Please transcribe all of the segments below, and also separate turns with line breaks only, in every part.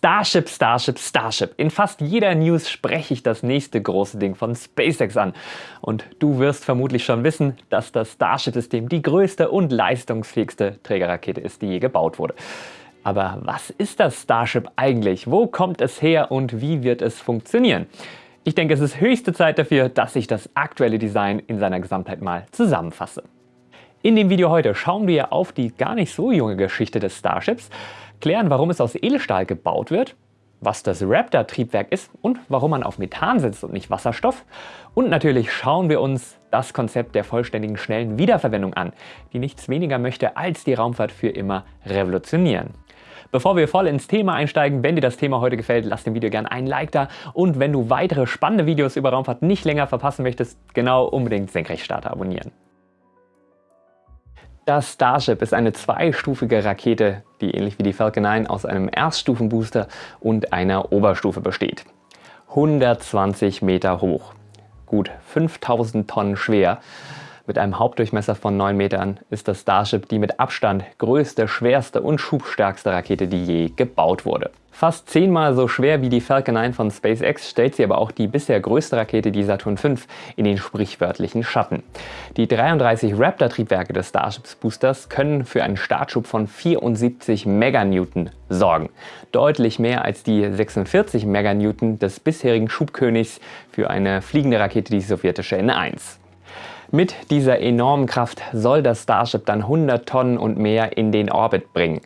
Starship, Starship, Starship. In fast jeder News spreche ich das nächste große Ding von SpaceX an. Und du wirst vermutlich schon wissen, dass das Starship-System die größte und leistungsfähigste Trägerrakete ist, die je gebaut wurde. Aber was ist das Starship eigentlich? Wo kommt es her und wie wird es funktionieren? Ich denke, es ist höchste Zeit dafür, dass ich das aktuelle Design in seiner Gesamtheit mal zusammenfasse. In dem Video heute schauen wir auf die gar nicht so junge Geschichte des Starships, klären, warum es aus Edelstahl gebaut wird, was das Raptor-Triebwerk ist und warum man auf Methan setzt und nicht Wasserstoff. Und natürlich schauen wir uns das Konzept der vollständigen schnellen Wiederverwendung an, die nichts weniger möchte, als die Raumfahrt für immer revolutionieren. Bevor wir voll ins Thema einsteigen, wenn dir das Thema heute gefällt, lass dem Video gerne ein Like da und wenn du weitere spannende Videos über Raumfahrt nicht länger verpassen möchtest, genau unbedingt Senkrechtstarter abonnieren. Das Starship ist eine zweistufige Rakete, die ähnlich wie die Falcon 9 aus einem Erststufenbooster und einer Oberstufe besteht. 120 Meter hoch, gut 5000 Tonnen schwer mit einem Hauptdurchmesser von 9 Metern ist das Starship die mit Abstand größte, schwerste und schubstärkste Rakete, die je gebaut wurde. Fast zehnmal so schwer wie die Falcon 9 von SpaceX stellt sie aber auch die bisher größte Rakete, die Saturn V, in den sprichwörtlichen Schatten. Die 33 Raptor-Triebwerke des Starships Boosters können für einen Startschub von 74 Meganewton sorgen. Deutlich mehr als die 46 Meganewton des bisherigen Schubkönigs für eine fliegende Rakete, die sowjetische N1. Mit dieser enormen Kraft soll das Starship dann 100 Tonnen und mehr in den Orbit bringen.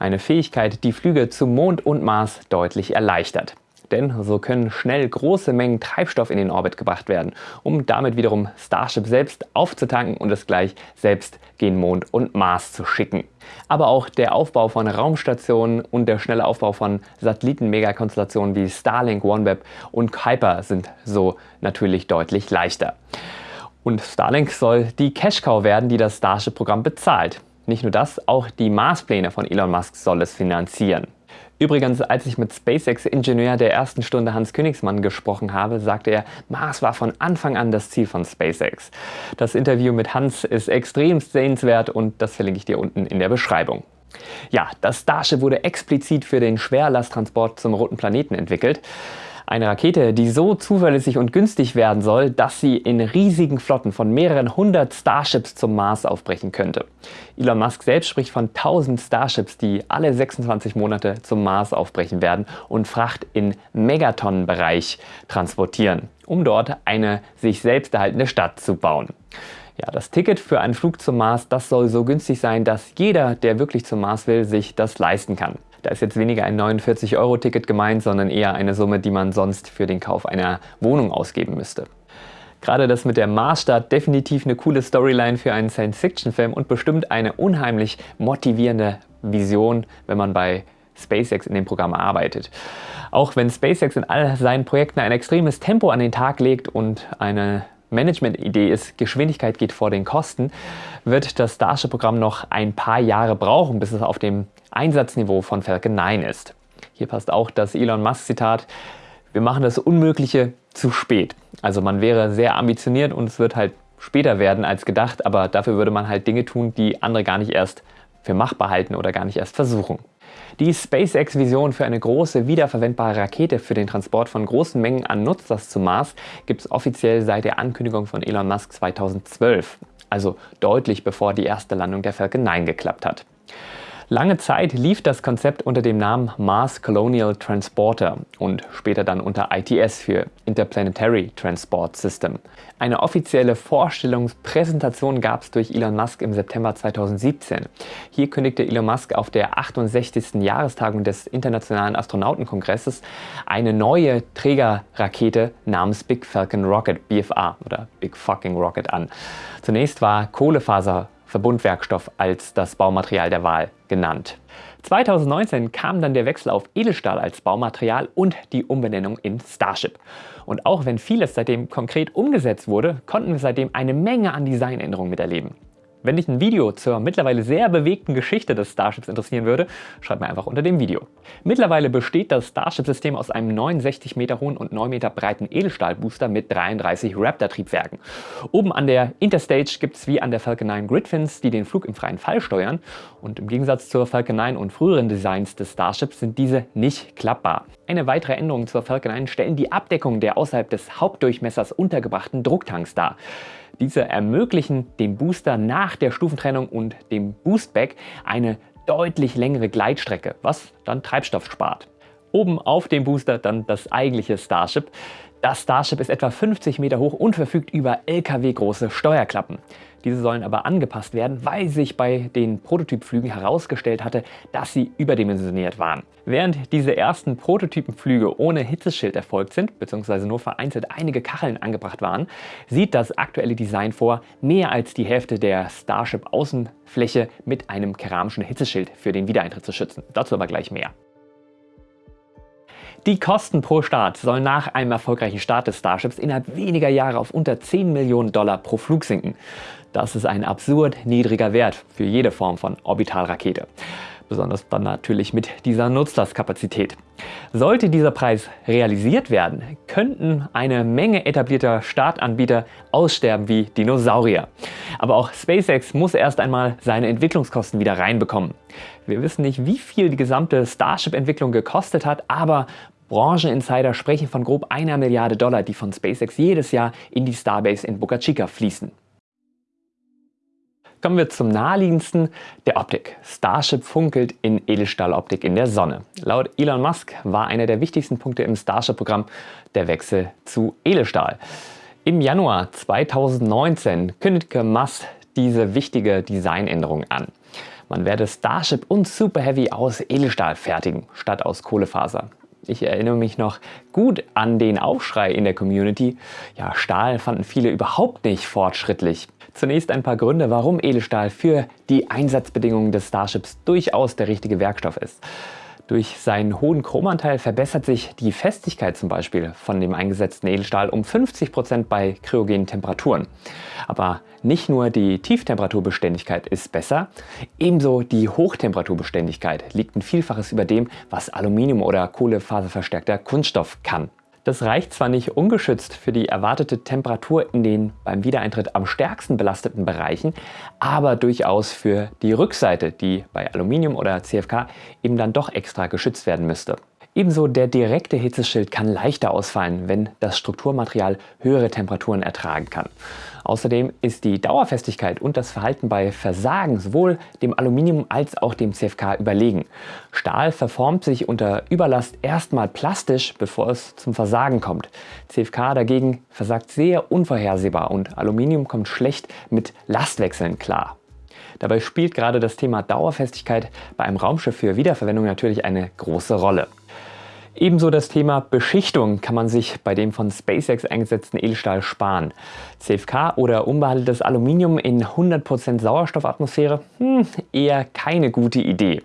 Eine Fähigkeit, die Flüge zum Mond und Mars deutlich erleichtert. Denn so können schnell große Mengen Treibstoff in den Orbit gebracht werden, um damit wiederum Starship selbst aufzutanken und es gleich selbst gen Mond und Mars zu schicken. Aber auch der Aufbau von Raumstationen und der schnelle Aufbau von Satelliten-Megakonstellationen wie Starlink, OneWeb und Kuiper sind so natürlich deutlich leichter. Und Starlink soll die Cash-Cow werden, die das Starship-Programm bezahlt. Nicht nur das, auch die Marspläne von Elon Musk soll es finanzieren. Übrigens, als ich mit SpaceX-Ingenieur der ersten Stunde Hans Königsmann gesprochen habe, sagte er, Mars war von Anfang an das Ziel von SpaceX. Das Interview mit Hans ist extrem sehenswert und das verlinke ich dir unten in der Beschreibung. Ja, das Starship wurde explizit für den Schwerlasttransport zum roten Planeten entwickelt. Eine Rakete, die so zuverlässig und günstig werden soll, dass sie in riesigen Flotten von mehreren hundert Starships zum Mars aufbrechen könnte. Elon Musk selbst spricht von 1000 Starships, die alle 26 Monate zum Mars aufbrechen werden und Fracht in Megatonnenbereich transportieren, um dort eine sich selbst erhaltende Stadt zu bauen. Ja, das Ticket für einen Flug zum Mars, das soll so günstig sein, dass jeder, der wirklich zum Mars will, sich das leisten kann. Da ist jetzt weniger ein 49-Euro-Ticket gemeint, sondern eher eine Summe, die man sonst für den Kauf einer Wohnung ausgeben müsste. Gerade das mit der Marsstadt definitiv eine coole Storyline für einen Science-Fiction-Film und bestimmt eine unheimlich motivierende Vision, wenn man bei SpaceX in dem Programm arbeitet. Auch wenn SpaceX in all seinen Projekten ein extremes Tempo an den Tag legt und eine Management-Idee ist, Geschwindigkeit geht vor den Kosten, wird das Starship-Programm noch ein paar Jahre brauchen, bis es auf dem Einsatzniveau von Falcon 9 ist. Hier passt auch das Elon Musk Zitat, wir machen das Unmögliche zu spät. Also man wäre sehr ambitioniert und es wird halt später werden als gedacht, aber dafür würde man halt Dinge tun, die andere gar nicht erst für machbar halten oder gar nicht erst versuchen. Die SpaceX-Vision für eine große, wiederverwendbare Rakete für den Transport von großen Mengen an Nutzlast zum Mars gibt es offiziell seit der Ankündigung von Elon Musk 2012, also deutlich bevor die erste Landung der Falcon 9 geklappt hat. Lange Zeit lief das Konzept unter dem Namen Mars Colonial Transporter und später dann unter ITS für Interplanetary Transport System. Eine offizielle Vorstellungspräsentation gab es durch Elon Musk im September 2017. Hier kündigte Elon Musk auf der 68. Jahrestagung des Internationalen Astronautenkongresses eine neue Trägerrakete namens Big Falcon Rocket, BFA oder Big Fucking Rocket an. Zunächst war Kohlefaser Verbundwerkstoff als das Baumaterial der Wahl genannt. 2019 kam dann der Wechsel auf Edelstahl als Baumaterial und die Umbenennung in Starship. Und auch wenn vieles seitdem konkret umgesetzt wurde, konnten wir seitdem eine Menge an Designänderungen miterleben. Wenn dich ein Video zur mittlerweile sehr bewegten Geschichte des Starships interessieren würde, schreib mir einfach unter dem Video. Mittlerweile besteht das Starship-System aus einem 69 Meter hohen und 9 Meter breiten Edelstahlbooster mit 33 Raptor-Triebwerken. Oben an der Interstage gibt es wie an der Falcon 9 Gridfins, die den Flug im freien Fall steuern. Und im Gegensatz zur Falcon 9 und früheren Designs des Starships sind diese nicht klappbar. Eine weitere Änderung zur Falcon 9 stellen die Abdeckung der außerhalb des Hauptdurchmessers untergebrachten Drucktanks dar. Diese ermöglichen dem Booster nach der Stufentrennung und dem Boostback eine deutlich längere Gleitstrecke, was dann Treibstoff spart. Oben auf dem Booster dann das eigentliche Starship. Das Starship ist etwa 50 Meter hoch und verfügt über LKW-große Steuerklappen. Diese sollen aber angepasst werden, weil sich bei den Prototypflügen herausgestellt hatte, dass sie überdimensioniert waren. Während diese ersten Prototypenflüge ohne Hitzeschild erfolgt sind, beziehungsweise nur vereinzelt einige Kacheln angebracht waren, sieht das aktuelle Design vor, mehr als die Hälfte der Starship-Außenfläche mit einem keramischen Hitzeschild für den Wiedereintritt zu schützen. Dazu aber gleich mehr. Die Kosten pro Start sollen nach einem erfolgreichen Start des Starships innerhalb weniger Jahre auf unter 10 Millionen Dollar pro Flug sinken. Das ist ein absurd niedriger Wert für jede Form von Orbitalrakete. Besonders dann natürlich mit dieser Nutzlastkapazität. Sollte dieser Preis realisiert werden, könnten eine Menge etablierter Startanbieter aussterben wie Dinosaurier. Aber auch SpaceX muss erst einmal seine Entwicklungskosten wieder reinbekommen. Wir wissen nicht, wie viel die gesamte Starship-Entwicklung gekostet hat, aber Brancheninsider sprechen von grob einer Milliarde Dollar, die von SpaceX jedes Jahr in die Starbase in Boca Chica fließen. Kommen wir zum naheliegendsten, der Optik. Starship funkelt in Edelstahloptik in der Sonne. Laut Elon Musk war einer der wichtigsten Punkte im Starship-Programm der Wechsel zu Edelstahl. Im Januar 2019 kündigte Musk diese wichtige Designänderung an. Man werde Starship und Super Heavy aus Edelstahl fertigen, statt aus Kohlefaser. Ich erinnere mich noch gut an den Aufschrei in der Community. Ja, Stahl fanden viele überhaupt nicht fortschrittlich. Zunächst ein paar Gründe, warum Edelstahl für die Einsatzbedingungen des Starships durchaus der richtige Werkstoff ist. Durch seinen hohen Chromanteil verbessert sich die Festigkeit zum Beispiel von dem eingesetzten Edelstahl um 50 Prozent bei kryogenen Temperaturen. Aber nicht nur die Tieftemperaturbeständigkeit ist besser, ebenso die Hochtemperaturbeständigkeit liegt ein Vielfaches über dem, was Aluminium oder kohlefaserverstärkter Kunststoff kann. Das reicht zwar nicht ungeschützt für die erwartete Temperatur in den beim Wiedereintritt am stärksten belasteten Bereichen, aber durchaus für die Rückseite, die bei Aluminium oder CFK eben dann doch extra geschützt werden müsste. Ebenso der direkte Hitzeschild kann leichter ausfallen, wenn das Strukturmaterial höhere Temperaturen ertragen kann. Außerdem ist die Dauerfestigkeit und das Verhalten bei Versagen sowohl dem Aluminium als auch dem CFK überlegen. Stahl verformt sich unter Überlast erstmal plastisch, bevor es zum Versagen kommt. CFK dagegen versagt sehr unvorhersehbar und Aluminium kommt schlecht mit Lastwechseln klar. Dabei spielt gerade das Thema Dauerfestigkeit bei einem Raumschiff für Wiederverwendung natürlich eine große Rolle. Ebenso das Thema Beschichtung kann man sich bei dem von SpaceX eingesetzten Edelstahl sparen. CFK oder unbehandeltes Aluminium in 100% Sauerstoffatmosphäre? Hm, eher keine gute Idee.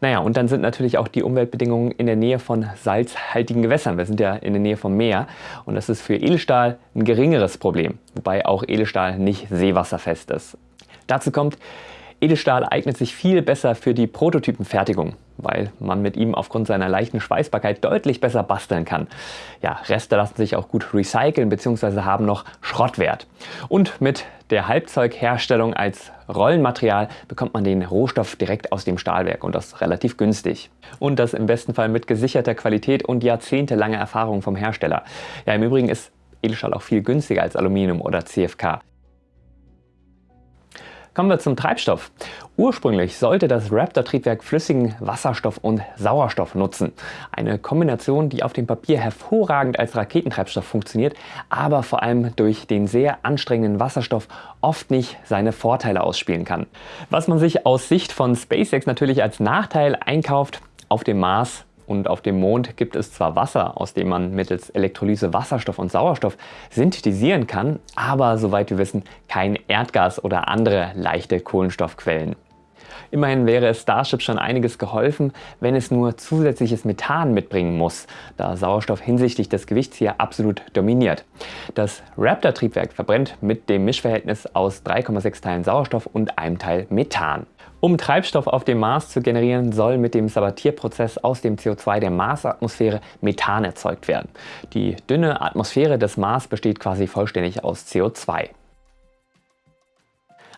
Naja, und dann sind natürlich auch die Umweltbedingungen in der Nähe von salzhaltigen Gewässern. Wir sind ja in der Nähe vom Meer und das ist für Edelstahl ein geringeres Problem, wobei auch Edelstahl nicht seewasserfest ist. Dazu kommt, Edelstahl eignet sich viel besser für die Prototypenfertigung, weil man mit ihm aufgrund seiner leichten Schweißbarkeit deutlich besser basteln kann. Ja, Reste lassen sich auch gut recyceln bzw. haben noch Schrottwert. Und mit der Halbzeugherstellung als Rollenmaterial bekommt man den Rohstoff direkt aus dem Stahlwerk und das relativ günstig. Und das im besten Fall mit gesicherter Qualität und jahrzehntelanger Erfahrung vom Hersteller. Ja, im Übrigen ist Edelstahl auch viel günstiger als Aluminium oder CFK. Kommen wir zum Treibstoff. Ursprünglich sollte das Raptor-Triebwerk flüssigen Wasserstoff und Sauerstoff nutzen. Eine Kombination, die auf dem Papier hervorragend als Raketentreibstoff funktioniert, aber vor allem durch den sehr anstrengenden Wasserstoff oft nicht seine Vorteile ausspielen kann. Was man sich aus Sicht von SpaceX natürlich als Nachteil einkauft, auf dem Mars und auf dem Mond gibt es zwar Wasser, aus dem man mittels Elektrolyse Wasserstoff und Sauerstoff synthetisieren kann, aber soweit wir wissen kein Erdgas oder andere leichte Kohlenstoffquellen. Immerhin wäre es Starship schon einiges geholfen, wenn es nur zusätzliches Methan mitbringen muss, da Sauerstoff hinsichtlich des Gewichts hier absolut dominiert. Das Raptor-Triebwerk verbrennt mit dem Mischverhältnis aus 3,6 Teilen Sauerstoff und einem Teil Methan. Um Treibstoff auf dem Mars zu generieren, soll mit dem Sabatierprozess aus dem CO2 der Marsatmosphäre Methan erzeugt werden. Die dünne Atmosphäre des Mars besteht quasi vollständig aus CO2.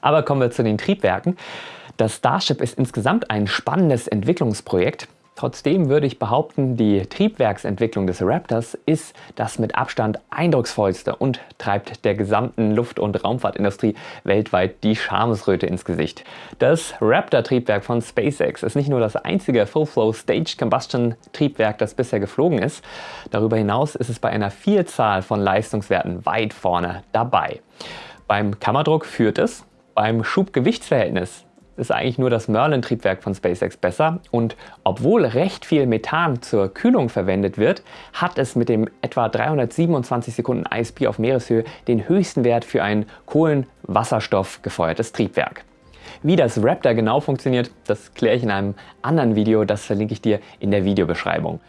Aber kommen wir zu den Triebwerken. Das Starship ist insgesamt ein spannendes Entwicklungsprojekt. Trotzdem würde ich behaupten, die Triebwerksentwicklung des Raptors ist das mit Abstand eindrucksvollste und treibt der gesamten Luft- und Raumfahrtindustrie weltweit die Schamesröte ins Gesicht. Das Raptor-Triebwerk von SpaceX ist nicht nur das einzige Full-Flow Stage Combustion Triebwerk, das bisher geflogen ist. Darüber hinaus ist es bei einer Vielzahl von Leistungswerten weit vorne dabei. Beim Kammerdruck führt es, beim Schub-Gewichtsverhältnis ist eigentlich nur das Merlin-Triebwerk von SpaceX besser und obwohl recht viel Methan zur Kühlung verwendet wird, hat es mit dem etwa 327 Sekunden ISP auf Meereshöhe den höchsten Wert für ein Kohlenwasserstoff gefeuertes Triebwerk. Wie das Raptor genau funktioniert, das kläre ich in einem anderen Video, das verlinke ich dir in der Videobeschreibung.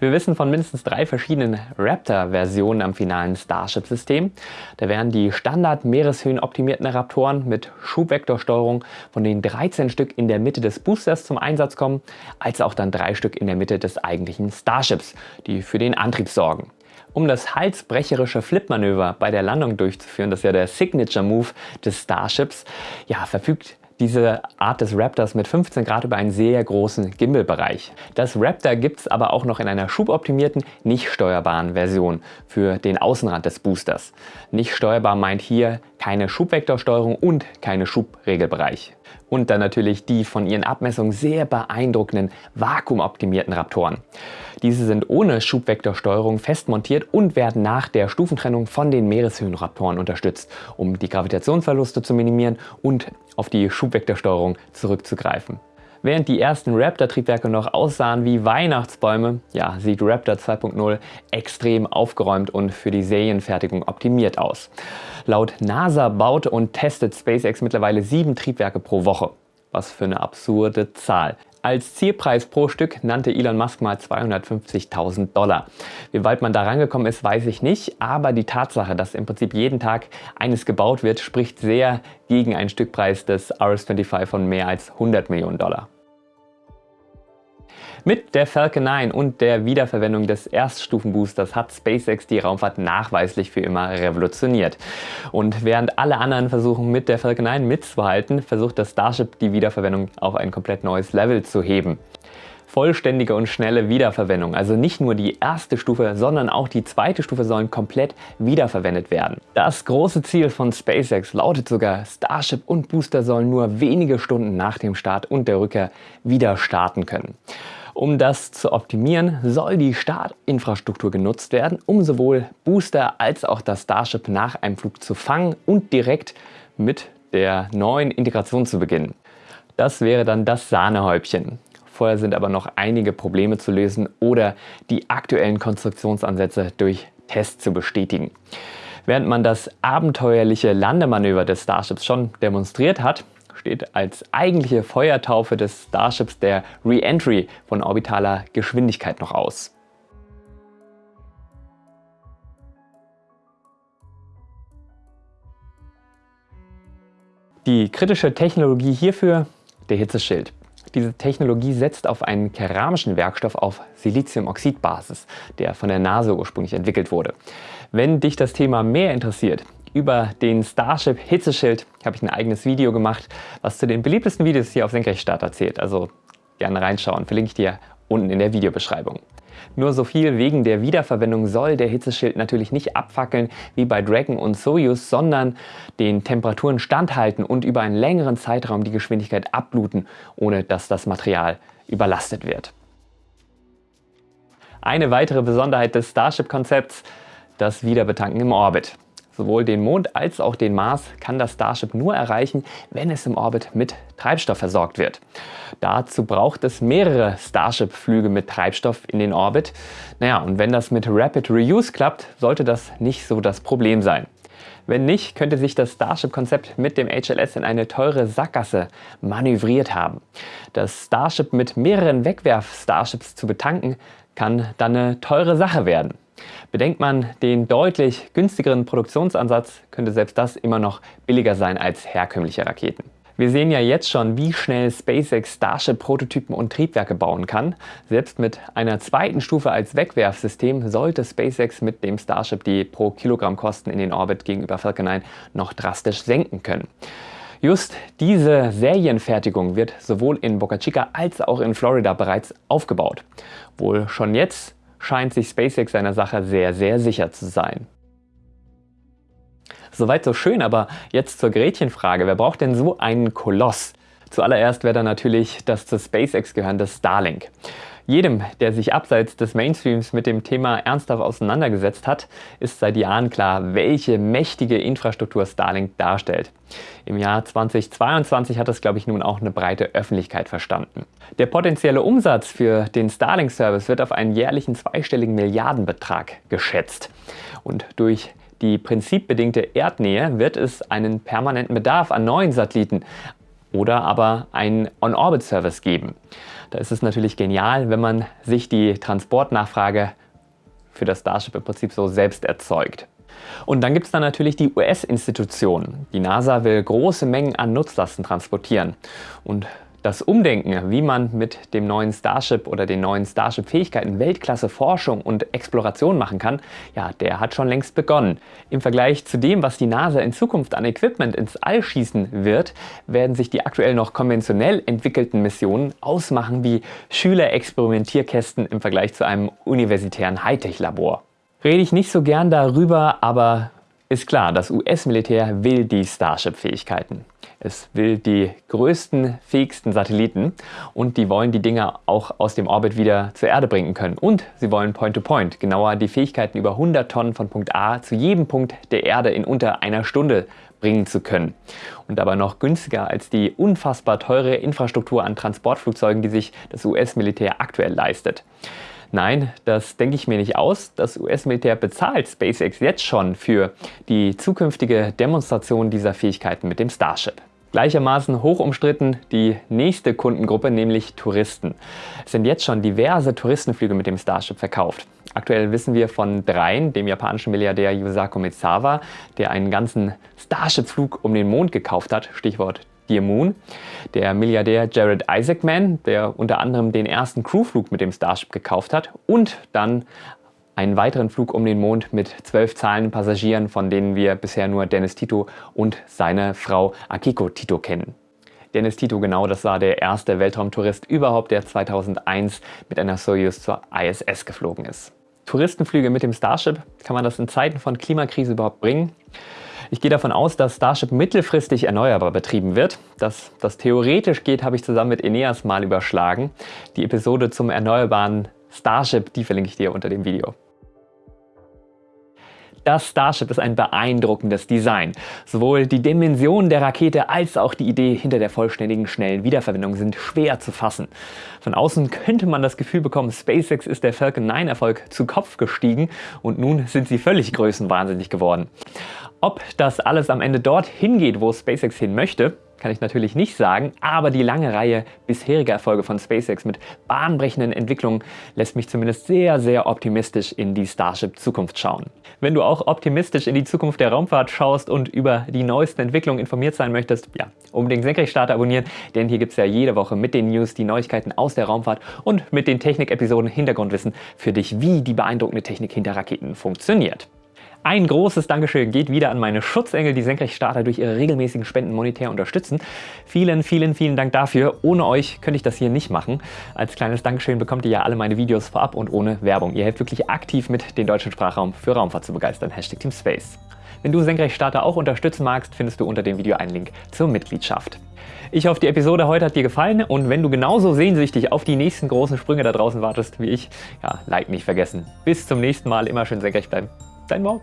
Wir wissen von mindestens drei verschiedenen Raptor-Versionen am finalen Starship-System. Da wären die Standard-Meereshöhen optimierten Raptoren mit Schubvektorsteuerung, von denen 13 Stück in der Mitte des Boosters zum Einsatz kommen, als auch dann drei Stück in der Mitte des eigentlichen Starships, die für den Antrieb sorgen. Um das halsbrecherische Flip-Manöver bei der Landung durchzuführen, das ist ja der Signature Move des Starships, ja, verfügt diese Art des Raptors mit 15 Grad über einen sehr großen Gimbal-Bereich. Das Raptor gibt es aber auch noch in einer schuboptimierten, nicht steuerbaren Version für den Außenrand des Boosters. Nicht steuerbar meint hier keine Schubvektorsteuerung und keine Schubregelbereich. Und dann natürlich die von ihren Abmessungen sehr beeindruckenden vakuumoptimierten Raptoren. Diese sind ohne Schubvektorsteuerung fest montiert und werden nach der Stufentrennung von den Meereshöhenraptoren unterstützt, um die Gravitationsverluste zu minimieren und auf die Schubvektorsteuerung zurückzugreifen. Während die ersten Raptor-Triebwerke noch aussahen wie Weihnachtsbäume, ja, sieht Raptor 2.0 extrem aufgeräumt und für die Serienfertigung optimiert aus. Laut NASA baut und testet SpaceX mittlerweile sieben Triebwerke pro Woche. Was für eine absurde Zahl. Als Zielpreis pro Stück nannte Elon Musk mal 250.000 Dollar. Wie weit man da rangekommen ist, weiß ich nicht, aber die Tatsache, dass im Prinzip jeden Tag eines gebaut wird, spricht sehr gegen einen Stückpreis des RS-25 von mehr als 100 Millionen Dollar. Mit der Falcon 9 und der Wiederverwendung des Erststufenboosters hat SpaceX die Raumfahrt nachweislich für immer revolutioniert. Und während alle anderen versuchen mit der Falcon 9 mitzuhalten, versucht das Starship die Wiederverwendung auf ein komplett neues Level zu heben vollständige und schnelle Wiederverwendung. Also nicht nur die erste Stufe, sondern auch die zweite Stufe sollen komplett wiederverwendet werden. Das große Ziel von SpaceX lautet sogar, Starship und Booster sollen nur wenige Stunden nach dem Start und der Rückkehr wieder starten können. Um das zu optimieren, soll die Startinfrastruktur genutzt werden, um sowohl Booster als auch das Starship nach einem Flug zu fangen und direkt mit der neuen Integration zu beginnen. Das wäre dann das Sahnehäubchen. Vorher sind aber noch einige Probleme zu lösen oder die aktuellen Konstruktionsansätze durch Tests zu bestätigen. Während man das abenteuerliche Landemanöver des Starships schon demonstriert hat, steht als eigentliche Feuertaufe des Starships der Re-Entry von orbitaler Geschwindigkeit noch aus. Die kritische Technologie hierfür der Hitzeschild. Diese Technologie setzt auf einen keramischen Werkstoff auf Siliziumoxidbasis, der von der NASA ursprünglich entwickelt wurde. Wenn dich das Thema mehr interessiert, über den Starship Hitzeschild habe ich ein eigenes Video gemacht, was zu den beliebtesten Videos hier auf Senkrechtstart erzählt. Also gerne reinschauen, verlinke ich dir unten in der Videobeschreibung. Nur so viel wegen der Wiederverwendung soll der Hitzeschild natürlich nicht abfackeln wie bei Dragon und Soyuz, sondern den Temperaturen standhalten und über einen längeren Zeitraum die Geschwindigkeit abbluten, ohne dass das Material überlastet wird. Eine weitere Besonderheit des Starship-Konzepts, das Wiederbetanken im Orbit. Sowohl den Mond als auch den Mars kann das Starship nur erreichen, wenn es im Orbit mit Treibstoff versorgt wird. Dazu braucht es mehrere Starship-Flüge mit Treibstoff in den Orbit. Naja, und wenn das mit Rapid Reuse klappt, sollte das nicht so das Problem sein. Wenn nicht, könnte sich das Starship-Konzept mit dem HLS in eine teure Sackgasse manövriert haben. Das Starship mit mehreren Wegwerf-Starships zu betanken, kann dann eine teure Sache werden. Bedenkt man den deutlich günstigeren Produktionsansatz, könnte selbst das immer noch billiger sein als herkömmliche Raketen. Wir sehen ja jetzt schon, wie schnell SpaceX Starship-Prototypen und Triebwerke bauen kann. Selbst mit einer zweiten Stufe als Wegwerfsystem sollte SpaceX mit dem Starship die pro Kilogramm Kosten in den Orbit gegenüber Falcon 9 noch drastisch senken können. Just diese Serienfertigung wird sowohl in Boca Chica als auch in Florida bereits aufgebaut. Wohl schon jetzt scheint sich SpaceX seiner Sache sehr, sehr sicher zu sein. Soweit so schön, aber jetzt zur Gretchenfrage. Wer braucht denn so einen Koloss? Zuallererst wäre da natürlich das zu SpaceX gehörende Starlink. Jedem, der sich abseits des Mainstreams mit dem Thema ernsthaft auseinandergesetzt hat, ist seit Jahren klar, welche mächtige Infrastruktur Starlink darstellt. Im Jahr 2022 hat das, glaube ich, nun auch eine breite Öffentlichkeit verstanden. Der potenzielle Umsatz für den Starlink-Service wird auf einen jährlichen zweistelligen Milliardenbetrag geschätzt. Und durch die prinzipbedingte Erdnähe wird es einen permanenten Bedarf an neuen Satelliten oder aber einen On-Orbit-Service geben. Da ist es natürlich genial, wenn man sich die Transportnachfrage für das Starship im Prinzip so selbst erzeugt. Und dann gibt es dann natürlich die US-Institutionen. Die NASA will große Mengen an Nutzlasten transportieren. Und das Umdenken, wie man mit dem neuen Starship oder den neuen Starship-Fähigkeiten Weltklasse Forschung und Exploration machen kann, ja, der hat schon längst begonnen. Im Vergleich zu dem, was die NASA in Zukunft an Equipment ins All schießen wird, werden sich die aktuell noch konventionell entwickelten Missionen ausmachen wie Schülerexperimentierkästen im Vergleich zu einem universitären Hightech-Labor. Rede ich nicht so gern darüber, aber ist klar, das US-Militär will die Starship-Fähigkeiten. Es will die größten, fähigsten Satelliten und die wollen die Dinger auch aus dem Orbit wieder zur Erde bringen können. Und sie wollen Point-to-Point, -point, genauer die Fähigkeiten über 100 Tonnen von Punkt A zu jedem Punkt der Erde in unter einer Stunde bringen zu können. Und dabei noch günstiger als die unfassbar teure Infrastruktur an Transportflugzeugen, die sich das US-Militär aktuell leistet. Nein, das denke ich mir nicht aus. Das US-Militär bezahlt SpaceX jetzt schon für die zukünftige Demonstration dieser Fähigkeiten mit dem Starship. Gleichermaßen hoch umstritten die nächste Kundengruppe, nämlich Touristen. Es sind jetzt schon diverse Touristenflüge mit dem Starship verkauft. Aktuell wissen wir von dreien, dem japanischen Milliardär Yusaku Misawa, der einen ganzen Starship-Flug um den Mond gekauft hat, Stichwort Dear Moon. Der Milliardär Jared Isaacman, der unter anderem den ersten Crewflug mit dem Starship gekauft hat und dann einen weiteren Flug um den Mond mit zwölf zahlenden Passagieren, von denen wir bisher nur Dennis Tito und seine Frau Akiko Tito kennen. Dennis Tito, genau, das war der erste Weltraumtourist überhaupt, der 2001 mit einer Soyuz zur ISS geflogen ist. Touristenflüge mit dem Starship, kann man das in Zeiten von Klimakrise überhaupt bringen? Ich gehe davon aus, dass Starship mittelfristig erneuerbar betrieben wird. Dass das theoretisch geht, habe ich zusammen mit Eneas mal überschlagen. Die Episode zum erneuerbaren Starship, die verlinke ich dir unter dem Video. Das Starship ist ein beeindruckendes Design. Sowohl die Dimensionen der Rakete als auch die Idee hinter der vollständigen schnellen Wiederverwendung sind schwer zu fassen. Von außen könnte man das Gefühl bekommen, SpaceX ist der Falcon 9 Erfolg zu Kopf gestiegen und nun sind sie völlig größenwahnsinnig geworden. Ob das alles am Ende dorthin geht, wo SpaceX hin möchte, kann ich natürlich nicht sagen, aber die lange Reihe bisheriger Erfolge von SpaceX mit bahnbrechenden Entwicklungen lässt mich zumindest sehr, sehr optimistisch in die Starship-Zukunft schauen. Wenn du auch optimistisch in die Zukunft der Raumfahrt schaust und über die neuesten Entwicklungen informiert sein möchtest, ja, unbedingt Senkrechtstarter abonnieren, denn hier gibt es ja jede Woche mit den News die Neuigkeiten aus der Raumfahrt und mit den Technik-Episoden Hintergrundwissen für dich, wie die beeindruckende Technik hinter Raketen funktioniert. Ein großes Dankeschön geht wieder an meine Schutzengel, die Senkrechtstarter durch ihre regelmäßigen Spenden monetär unterstützen. Vielen, vielen, vielen Dank dafür. Ohne euch könnte ich das hier nicht machen. Als kleines Dankeschön bekommt ihr ja alle meine Videos vorab und ohne Werbung. Ihr helft wirklich aktiv mit, den deutschen Sprachraum für Raumfahrt zu begeistern. Hashtag Team Space. Wenn du Senkrechtstarter auch unterstützen magst, findest du unter dem Video einen Link zur Mitgliedschaft. Ich hoffe, die Episode heute hat dir gefallen und wenn du genauso sehnsüchtig auf die nächsten großen Sprünge da draußen wartest wie ich, ja, Like nicht vergessen. Bis zum nächsten Mal, immer schön senkrecht bleiben. Tá Até mal.